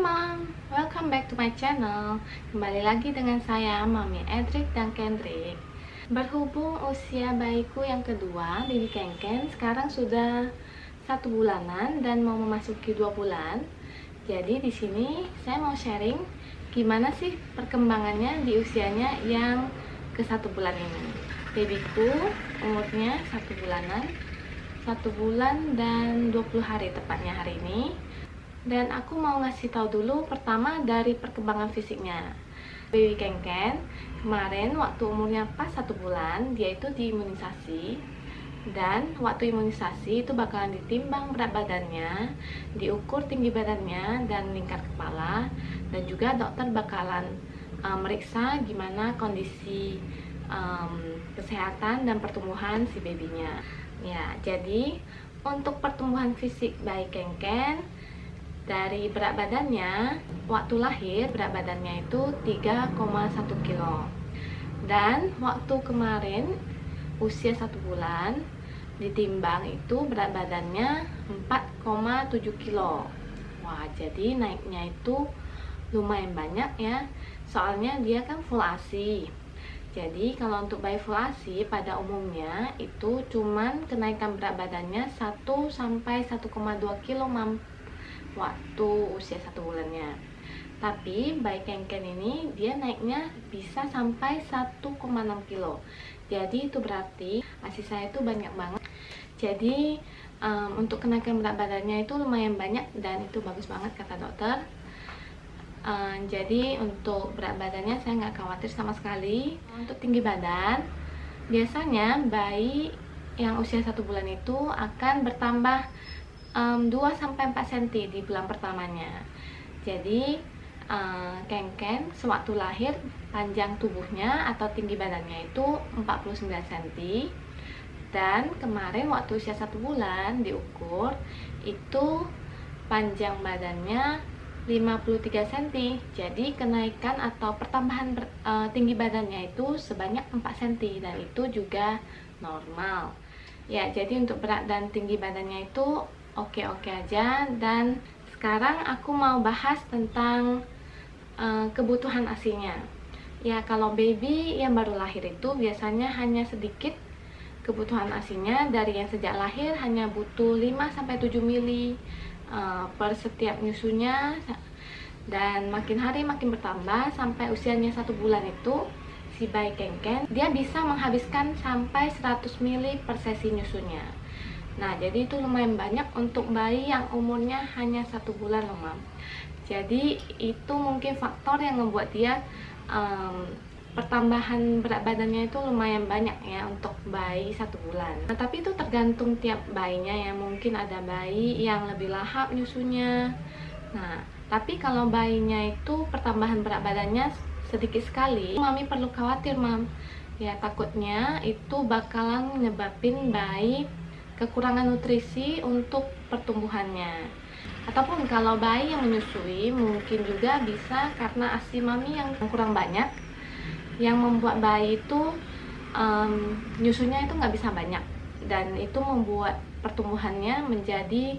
Mom, welcome back to my channel. Kembali lagi dengan saya, Mami Edric dan Kendrick. Berhubung usia bayiku yang kedua, Bibi Kenken Sekarang sudah satu bulanan dan mau memasuki dua bulan. Jadi di sini saya mau sharing Gimana sih perkembangannya di usianya yang ke satu bulan ini. Babyku umurnya satu bulanan satu bulan dan 20 hari tepatnya hari ini dan aku mau ngasih tahu dulu pertama dari perkembangan fisiknya. Baby Kenken kemarin waktu umurnya pas satu bulan dia itu diimunisasi. Dan waktu imunisasi itu bakalan ditimbang berat badannya diukur tinggi badannya dan lingkar kepala. Dan juga dokter bakalan uh, meriksa gimana kondisi um, kesehatan dan pertumbuhan si babynya. Ya jadi untuk pertumbuhan fisik bayi Kenken dari berat badannya waktu lahir berat badannya itu 3,1 kilo. Dan waktu kemarin usia satu bulan ditimbang itu berat badannya 4,7 kilo. Wah jadi naiknya itu lumayan banyak ya. Soalnya dia kan full ASI jadi kalau untuk bayi full ASI pada umumnya itu cuman kenaikan berat badannya 1 sampai 1,2 kilo waktu usia satu bulannya. Tapi bayi kenken ini dia naiknya bisa sampai 1,6 kilo. Jadi itu berarti asi saya itu banyak banget. Jadi um, untuk kenaikan berat badannya itu lumayan banyak dan itu bagus banget kata dokter. Um, jadi untuk berat badannya saya nggak khawatir sama sekali. Untuk tinggi badan biasanya bayi yang usia satu bulan itu akan bertambah um, 2 sampai 4 cm di bulan pertamanya. Jadi uh, sewaktu lahir panjang tubuhnya atau tinggi badannya itu 49 cm dan kemarin waktu usia satu bulan diukur itu panjang badannya 53 cm jadi kenaikan atau pertambahan uh, tinggi badannya itu sebanyak 4 cm dan itu juga normal. Ya jadi untuk berat dan tinggi badannya itu oke-oke aja. Dan sekarang aku mau bahas tentang uh, kebutuhan asinya ya kalau baby yang baru lahir itu biasanya hanya sedikit kebutuhan asinya dari yang sejak lahir hanya butuh 5-7 mili uh, per setiap nyusunya. Dan makin hari makin bertambah sampai usianya satu bulan itu si bayi kengken dia bisa menghabiskan sampai 100 mili per sesi nyusunya Nah, jadi itu lumayan banyak untuk bayi yang umurnya hanya satu bulan loh, Mam. Jadi itu mungkin faktor yang membuat dia um, pertambahan berat badannya itu lumayan banyak ya untuk bayi satu bulan. Nah, tapi itu tergantung tiap bayinya ya. Mungkin ada bayi yang lebih lahap nyusunya. Nah, tapi kalau bayinya itu pertambahan berat badannya sedikit sekali, mami perlu khawatir, Mam. Ya, takutnya itu bakalan menyebabin bayi kekurangan nutrisi untuk pertumbuhannya. Ataupun kalau bayi yang menyusui mungkin juga bisa karena asi mami yang kurang banyak yang membuat bayi itu um, nyusunya itu nggak bisa banyak. Dan itu membuat pertumbuhannya menjadi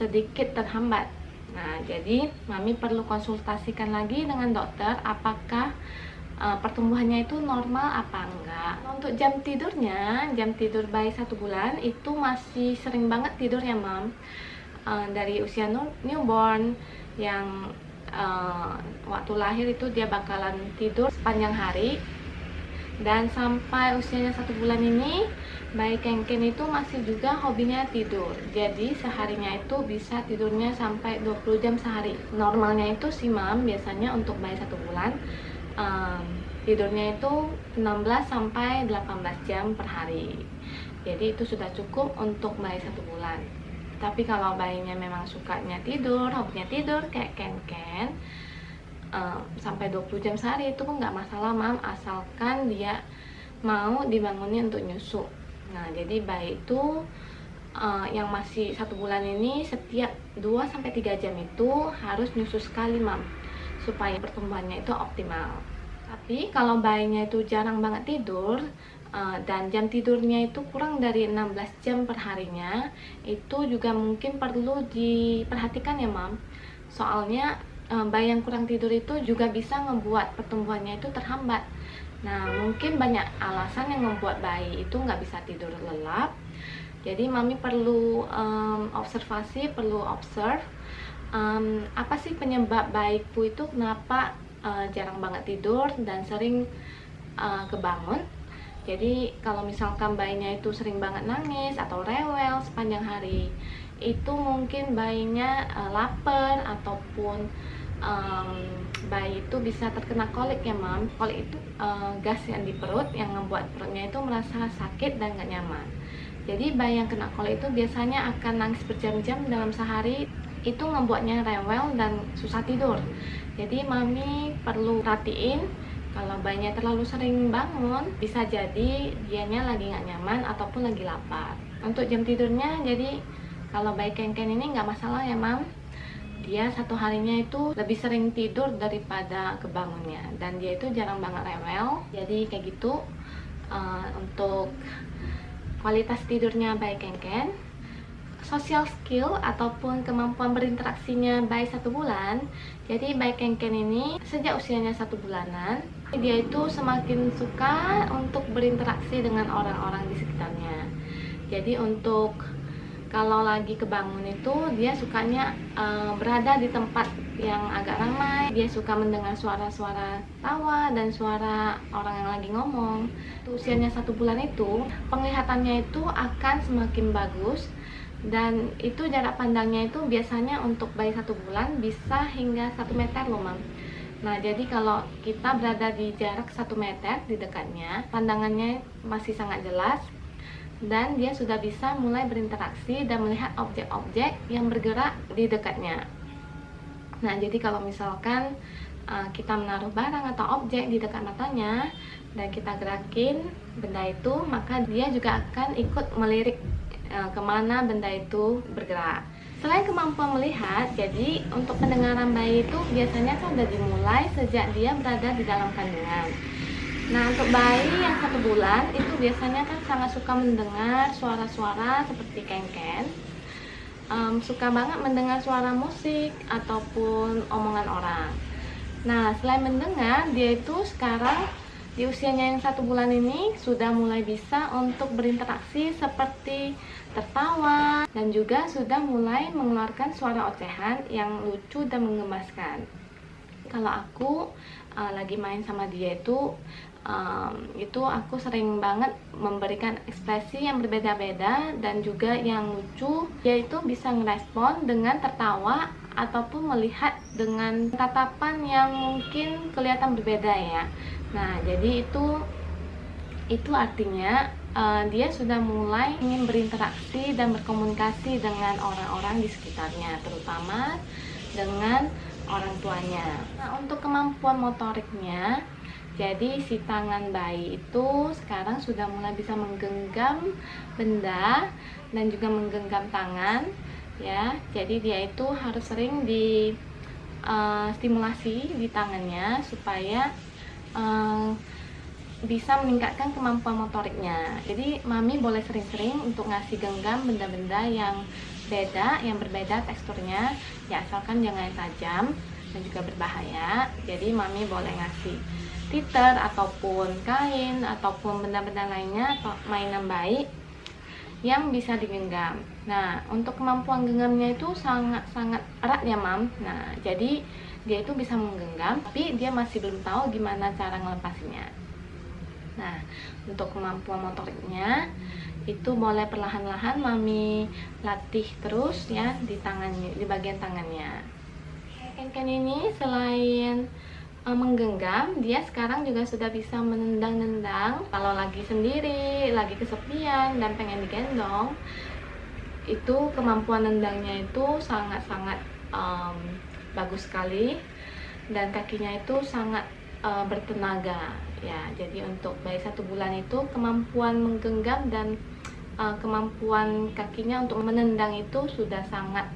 sedikit terhambat. Nah jadi mami perlu konsultasikan lagi dengan dokter apakah uh, pertumbuhannya itu normal apa enggak? Untuk jam tidurnya jam tidur bayi satu bulan itu masih sering banget tidur ya mam. Uh, dari usia newborn yang uh, waktu lahir itu dia bakalan tidur sepanjang hari. Dan sampai usianya satu bulan ini bayi kengken itu masih juga hobinya tidur. Jadi seharinya itu bisa tidurnya sampai 20 jam sehari. Normalnya itu sih mam biasanya untuk bayi satu bulan um, tidurnya itu 16 sampai 18 jam per hari. Jadi itu sudah cukup untuk bayi satu bulan. Tapi kalau bayinya memang sukanya tidur, hobinya tidur kayak ken-ken um, sampai 20 jam sehari itu pun nggak masalah mam. Asalkan dia mau dibangunin untuk nyusu. Nah jadi bayi itu uh, yang masih satu bulan ini setiap 2-3 jam itu harus nyusu sekali mam supaya pertumbuhannya itu optimal. Tapi kalau bayinya itu jarang banget tidur uh, dan jam tidurnya itu kurang dari 16 jam per harinya itu juga mungkin perlu diperhatikan ya mam. Soalnya uh, bayi yang kurang tidur itu juga bisa membuat pertumbuhannya itu terhambat. Nah mungkin banyak alasan yang membuat bayi itu nggak bisa tidur lelap. Jadi mami perlu um, observasi perlu observe um, apa sih penyebab bayiku itu kenapa uh, jarang banget tidur dan sering uh, kebangun? Jadi kalau misalkan bayinya itu sering banget nangis atau rewel sepanjang hari itu mungkin bayinya uh, lapar ataupun um, bayi itu bisa terkena kolik ya mam. Kolik itu uh, gas yang di perut yang membuat perutnya itu merasa sakit dan gak nyaman. Jadi bayi yang kena kolik itu biasanya akan nangis berjam-jam dalam sehari itu membuatnya rewel dan susah tidur. Jadi mami perlu perhatiin kalau bayinya terlalu sering bangun bisa jadi dianya lagi nggak nyaman ataupun lagi lapar. Untuk jam tidurnya jadi kalau bayi kengken ini nggak masalah ya mam. Dia satu harinya itu lebih sering tidur daripada kebangunnya. Dan dia itu jarang banget rewel. Jadi kayak gitu uh, untuk kualitas tidurnya bayi kengken social skill ataupun kemampuan berinteraksinya bayi satu bulan. Jadi bayi kengken ini sejak usianya satu bulanan dia itu semakin suka untuk berinteraksi dengan orang-orang di sekitarnya. Jadi untuk kalau lagi kebangun itu dia sukanya uh, berada di tempat yang agak ramai. Dia suka mendengar suara-suara tawa dan suara orang yang lagi ngomong. Usianya satu bulan itu penglihatannya itu akan semakin bagus dan itu jarak pandangnya itu biasanya untuk bayi satu bulan bisa hingga satu meter loh mam. Nah jadi kalau kita berada di jarak satu meter di dekatnya pandangannya masih sangat jelas dan dia sudah bisa mulai berinteraksi dan melihat objek-objek yang bergerak di dekatnya. Nah jadi kalau misalkan uh, kita menaruh barang atau objek di dekat matanya dan kita gerakin benda itu maka dia juga akan ikut melirik ke mana benda itu bergerak. Selain kemampuan melihat, jadi untuk pendengaran bayi itu biasanya kan sudah dimulai sejak dia berada di dalam kandungan. Nah untuk bayi yang satu bulan itu biasanya kan sangat suka mendengar suara-suara seperti kengken um, Suka banget mendengar suara musik ataupun omongan orang Nah selain mendengar dia itu sekarang di usianya yang satu bulan ini sudah mulai bisa untuk berinteraksi seperti tertawa dan juga sudah mulai mengeluarkan suara ocehan yang lucu dan menggemaskan kalau aku uh, lagi main sama dia itu um, itu aku sering banget memberikan ekspresi yang berbeda-beda dan juga yang lucu yaitu bisa ngerespon dengan tertawa ataupun melihat dengan tatapan yang mungkin kelihatan berbeda ya nah jadi itu itu artinya uh, dia sudah mulai ingin berinteraksi dan berkomunikasi dengan orang-orang di sekitarnya, terutama dengan orang tuanya. Nah, untuk kemampuan motoriknya, jadi si tangan bayi itu sekarang sudah mulai bisa menggenggam benda dan juga menggenggam tangan, ya. Jadi dia itu harus sering di uh, stimulasi di tangannya supaya uh, bisa meningkatkan kemampuan motoriknya jadi mami boleh sering-sering untuk ngasih genggam benda-benda yang beda yang berbeda teksturnya ya asalkan jangan tajam dan juga berbahaya jadi mami boleh ngasih titer ataupun kain ataupun benda-benda lainnya atau mainan baik yang bisa digenggam. Nah untuk kemampuan genggamnya itu sangat-sangat erat ya mam. Nah jadi dia itu bisa menggenggam tapi dia masih belum tahu gimana cara ngelepasinya Nah, untuk kemampuan motoriknya itu boleh perlahan-lahan mami latih terus ya di tangannya, di bagian tangannya. Ken-ken ini selain menggenggam, dia sekarang juga sudah bisa menendang-nendang. Kalau lagi sendiri, lagi kesepian dan pengen digendong, itu kemampuan nendangnya itu sangat-sangat um, bagus sekali dan kakinya itu sangat uh, bertenaga ya jadi untuk bayi satu bulan itu kemampuan menggenggam dan uh, kemampuan kakinya untuk menendang itu sudah sangat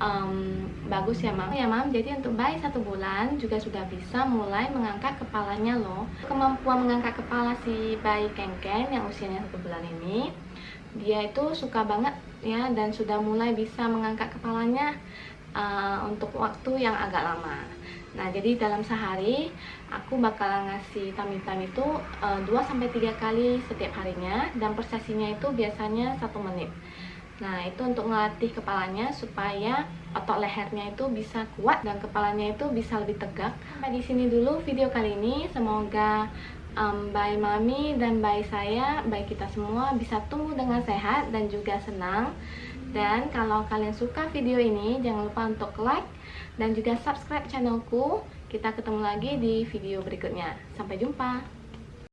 um, bagus ya mam. Ya mam. Jadi untuk bayi satu bulan juga sudah bisa mulai mengangkat kepalanya loh. Kemampuan mengangkat kepala si bayi kengken yang usianya satu bulan ini dia itu suka banget ya dan sudah mulai bisa mengangkat kepalanya uh, untuk waktu yang agak lama. Nah, jadi dalam sehari aku bakal ngasih tummy-tummy itu uh, 2-3 kali setiap harinya dan per itu biasanya satu menit. Nah, itu untuk ngelatih kepalanya supaya otot lehernya itu bisa kuat dan kepalanya itu bisa lebih tegak. Sampai di sini dulu video kali ini. Semoga um, bayi mami dan bayi saya, bayi kita semua bisa tumbuh dengan sehat dan juga senang. Dan kalau kalian suka video ini, jangan lupa untuk like dan juga subscribe channelku. Kita ketemu lagi di video berikutnya. Sampai jumpa.